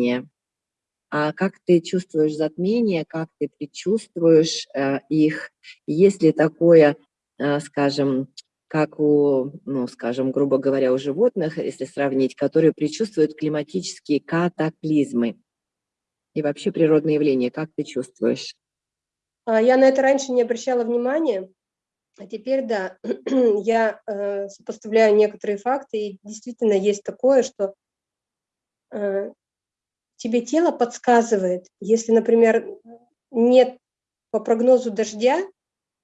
затмения. А как ты чувствуешь затмения, как ты предчувствуешь э, их? Есть ли такое, э, скажем, как у, ну, скажем, грубо говоря, у животных, если сравнить, которые предчувствуют климатические катаклизмы и вообще природные явления, как ты чувствуешь? А, я на это раньше не обращала внимания, а теперь, да, я э, сопоставляю некоторые факты, и действительно есть такое, что э, тебе тело подсказывает, если, например, нет по прогнозу дождя,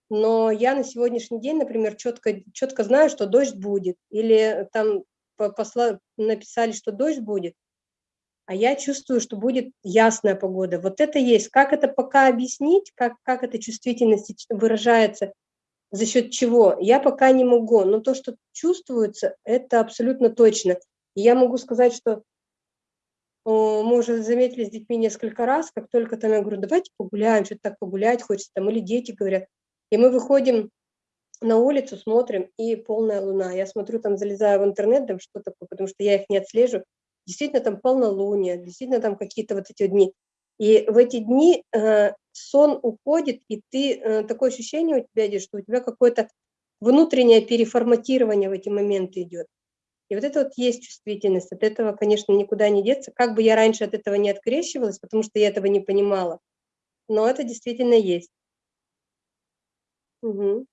но я на сегодняшний день, например, четко, четко знаю, что дождь будет, или там посла, написали, что дождь будет, а я чувствую, что будет ясная погода. Вот это есть. Как это пока объяснить, как, как эта чувствительность выражается, за счет чего, я пока не могу. Но то, что чувствуется, это абсолютно точно. И я могу сказать, что мы уже заметили с детьми несколько раз, как только там я говорю, давайте погуляем, что-то так погулять хочется, там, или дети говорят, и мы выходим на улицу, смотрим, и полная луна. Я смотрю, там залезаю в интернет, там что такое, потому что я их не отслежу. Действительно, там полнолуние, действительно, там какие-то вот эти дни. И в эти дни э, сон уходит, и ты, э, такое ощущение у тебя идет, что у тебя какое-то внутреннее переформатирование в эти моменты идет. И вот это вот есть чувствительность, от этого, конечно, никуда не деться. Как бы я раньше от этого не открещивалась, потому что я этого не понимала, но это действительно есть. Мгм.